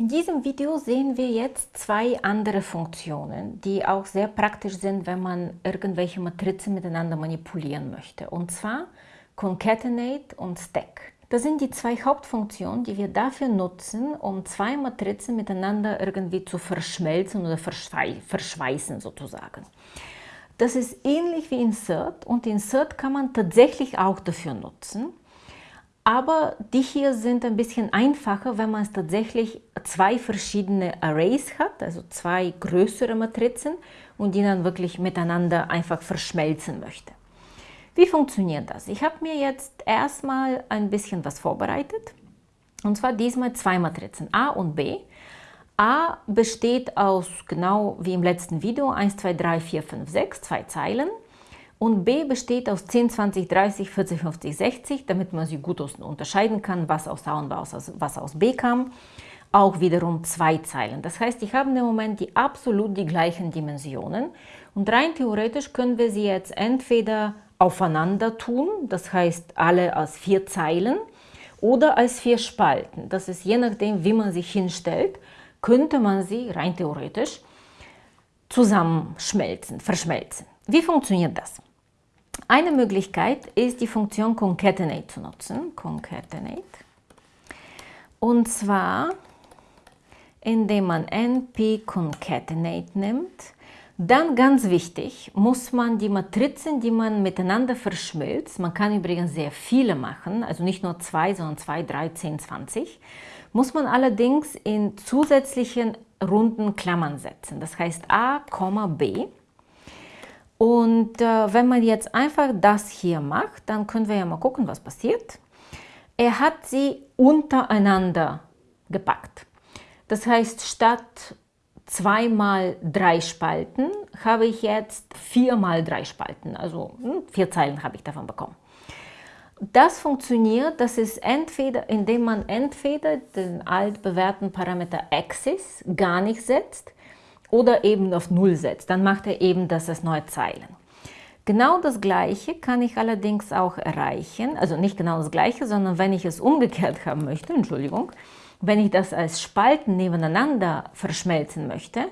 In diesem Video sehen wir jetzt zwei andere Funktionen, die auch sehr praktisch sind, wenn man irgendwelche Matrizen miteinander manipulieren möchte. Und zwar Concatenate und Stack. Das sind die zwei Hauptfunktionen, die wir dafür nutzen, um zwei Matrizen miteinander irgendwie zu verschmelzen oder verschweißen sozusagen. Das ist ähnlich wie Insert und Insert kann man tatsächlich auch dafür nutzen. Aber die hier sind ein bisschen einfacher, wenn man tatsächlich zwei verschiedene Arrays hat, also zwei größere Matrizen und die dann wirklich miteinander einfach verschmelzen möchte. Wie funktioniert das? Ich habe mir jetzt erstmal ein bisschen was vorbereitet. Und zwar diesmal zwei Matrizen, A und B. A besteht aus, genau wie im letzten Video, 1, 2, 3, 4, 5, 6, zwei Zeilen. Und B besteht aus 10, 20, 30, 40, 50, 60, damit man sie gut unterscheiden kann, was aus A und was aus B kam. Auch wiederum zwei Zeilen. Das heißt, ich habe im Moment die absolut die gleichen Dimensionen. Und rein theoretisch können wir sie jetzt entweder aufeinander tun, das heißt alle als vier Zeilen, oder als vier Spalten. Das ist je nachdem, wie man sich hinstellt, könnte man sie rein theoretisch zusammenschmelzen, verschmelzen. Wie funktioniert das? Eine Möglichkeit ist die Funktion concatenate zu nutzen. Concatenate. Und zwar, indem man np concatenate nimmt. Dann ganz wichtig, muss man die Matrizen, die man miteinander verschmilzt, man kann übrigens sehr viele machen, also nicht nur zwei, sondern zwei, drei, zehn, zwanzig, muss man allerdings in zusätzlichen runden Klammern setzen. Das heißt a, b und äh, wenn man jetzt einfach das hier macht, dann können wir ja mal gucken, was passiert. Er hat sie untereinander gepackt. Das heißt, statt zweimal drei Spalten habe ich jetzt viermal drei Spalten. Also hm, vier Zeilen habe ich davon bekommen. Das funktioniert, das ist entweder, indem man entweder den altbewährten Parameter Axis gar nicht setzt, oder eben auf 0 setzt, dann macht er eben das als neue Zeilen. Genau das gleiche kann ich allerdings auch erreichen, also nicht genau das gleiche, sondern wenn ich es umgekehrt haben möchte, Entschuldigung, wenn ich das als Spalten nebeneinander verschmelzen möchte,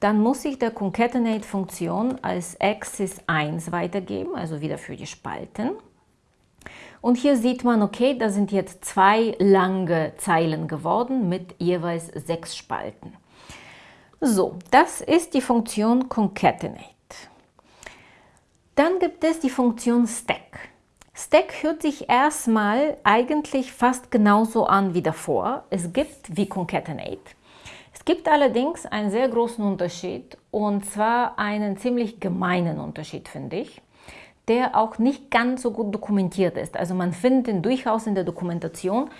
dann muss ich der Concatenate-Funktion als Axis 1 weitergeben, also wieder für die Spalten. Und hier sieht man, okay, da sind jetzt zwei lange Zeilen geworden mit jeweils sechs Spalten. So, das ist die Funktion concatenate. Dann gibt es die Funktion stack. Stack hört sich erstmal eigentlich fast genauso an wie davor. Es gibt wie concatenate. Es gibt allerdings einen sehr großen Unterschied und zwar einen ziemlich gemeinen Unterschied, finde ich, der auch nicht ganz so gut dokumentiert ist. Also man findet ihn durchaus in der Dokumentation,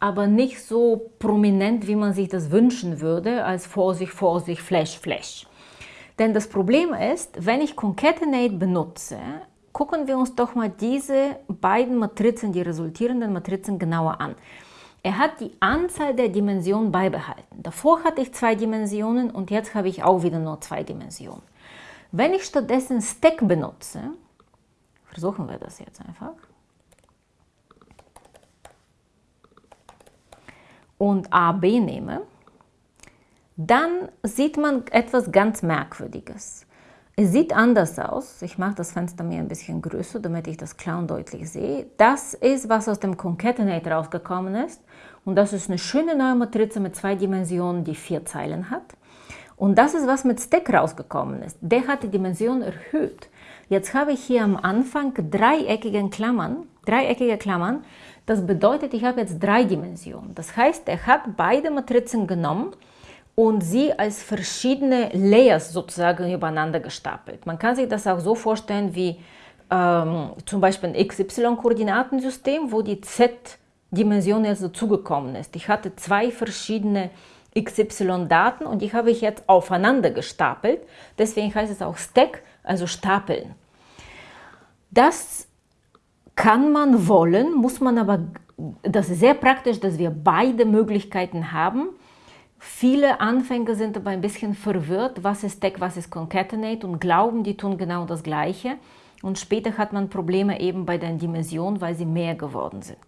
aber nicht so prominent, wie man sich das wünschen würde, als Vorsicht, Vorsicht, Flash, Flash. Denn das Problem ist, wenn ich Concatenate benutze, gucken wir uns doch mal diese beiden Matrizen, die resultierenden Matrizen genauer an. Er hat die Anzahl der Dimensionen beibehalten. Davor hatte ich zwei Dimensionen und jetzt habe ich auch wieder nur zwei Dimensionen. Wenn ich stattdessen Stack benutze, versuchen wir das jetzt einfach, und AB nehme, dann sieht man etwas ganz Merkwürdiges. Es sieht anders aus. Ich mache das Fenster mir ein bisschen größer, damit ich das und deutlich sehe. Das ist, was aus dem Concatenate rausgekommen ist. Und das ist eine schöne neue Matrize mit zwei Dimensionen, die vier Zeilen hat. Und das ist, was mit Stack rausgekommen ist. Der hat die Dimension erhöht. Jetzt habe ich hier am Anfang dreieckige Klammern, dreieckige Klammern, das bedeutet, ich habe jetzt drei Dimensionen. Das heißt, er hat beide Matrizen genommen und sie als verschiedene Layers sozusagen übereinander gestapelt. Man kann sich das auch so vorstellen wie ähm, zum Beispiel ein XY-Koordinatensystem, wo die Z-Dimension jetzt dazugekommen ist. Ich hatte zwei verschiedene XY-Daten und die habe ich jetzt aufeinander gestapelt. Deswegen heißt es auch Stack, also stapeln. Das kann man wollen, muss man aber, das ist sehr praktisch, dass wir beide Möglichkeiten haben. Viele Anfänger sind aber ein bisschen verwirrt, was ist Stack, was ist Concatenate und glauben, die tun genau das Gleiche. Und später hat man Probleme eben bei den Dimensionen, weil sie mehr geworden sind.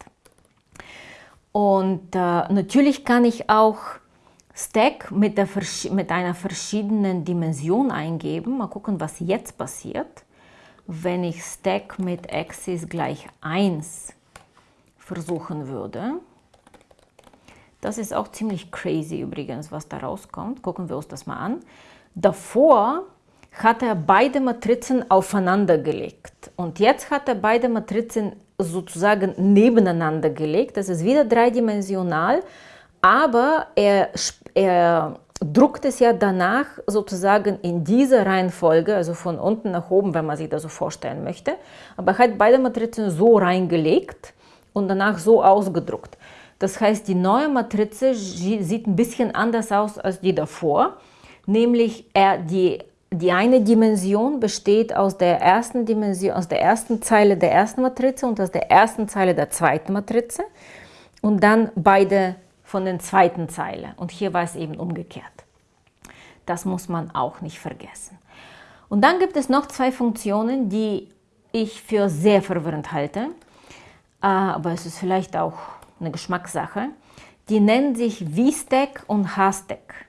Und äh, natürlich kann ich auch Stack mit, der, mit einer verschiedenen Dimension eingeben. Mal gucken, was jetzt passiert. Wenn ich Stack mit Axis gleich 1 versuchen würde. Das ist auch ziemlich crazy übrigens, was da rauskommt. Gucken wir uns das mal an. Davor hat er beide Matrizen aufeinander gelegt. Und jetzt hat er beide Matrizen sozusagen nebeneinander gelegt. Das ist wieder dreidimensional, aber er, er druckt es ja danach sozusagen in dieser Reihenfolge, also von unten nach oben, wenn man sich das so vorstellen möchte. Aber er hat beide Matrizen so reingelegt und danach so ausgedruckt. Das heißt, die neue Matrize sieht ein bisschen anders aus als die davor, nämlich er, die die eine Dimension besteht aus der ersten Dimension, aus der ersten Zeile der ersten Matrize und aus der ersten Zeile der zweiten Matrize und dann beide von der zweiten Zeile. Und hier war es eben umgekehrt. Das muss man auch nicht vergessen. Und dann gibt es noch zwei Funktionen, die ich für sehr verwirrend halte, äh, aber es ist vielleicht auch eine Geschmackssache. Die nennen sich VStack und HStack.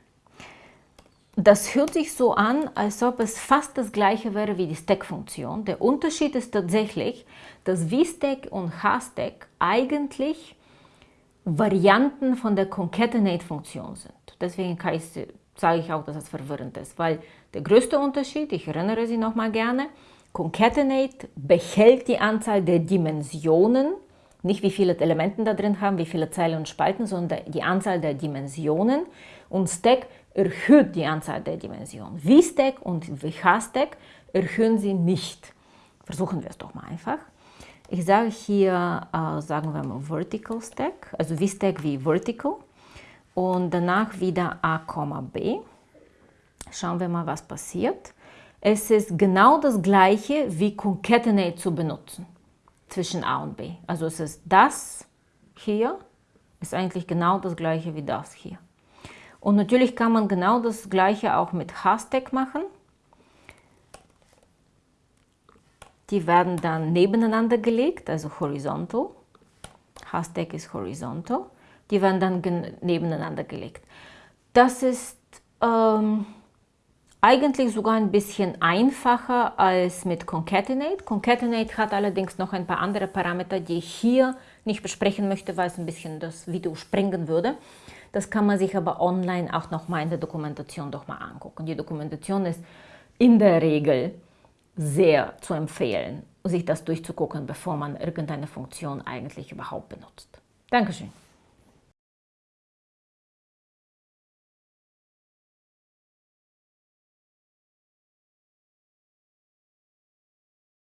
Das hört sich so an, als ob es fast das gleiche wäre wie die Stack-Funktion. Der Unterschied ist tatsächlich, dass VStack und HStack eigentlich Varianten von der Concatenate-Funktion sind. Deswegen sage ich auch, dass es verwirrend ist, weil der größte Unterschied, ich erinnere Sie nochmal gerne, Concatenate behält die Anzahl der Dimensionen, nicht wie viele Elemente da drin haben, wie viele Zeilen und Spalten, sondern die Anzahl der Dimensionen und Stack erhöht die Anzahl der Dimensionen. VStack und VHStack erhöhen sie nicht. Versuchen wir es doch mal einfach. Ich sage hier, äh, sagen wir mal Vertical Stack, also VStack wie Vertical und danach wieder A, B. Schauen wir mal, was passiert. Es ist genau das gleiche wie Concatenate zu benutzen zwischen A und B. Also es ist das hier, ist eigentlich genau das gleiche wie das hier. Und natürlich kann man genau das gleiche auch mit Hashtag machen. Die werden dann nebeneinander gelegt, also horizontal. Hashtag ist horizontal. Die werden dann nebeneinander gelegt. Das ist ähm, eigentlich sogar ein bisschen einfacher als mit Concatenate. Concatenate hat allerdings noch ein paar andere Parameter, die ich hier nicht besprechen möchte, weil es ein bisschen das Video sprengen würde. Das kann man sich aber online auch nochmal in der Dokumentation doch mal angucken. Die Dokumentation ist in der Regel sehr zu empfehlen, sich das durchzugucken, bevor man irgendeine Funktion eigentlich überhaupt benutzt. Dankeschön.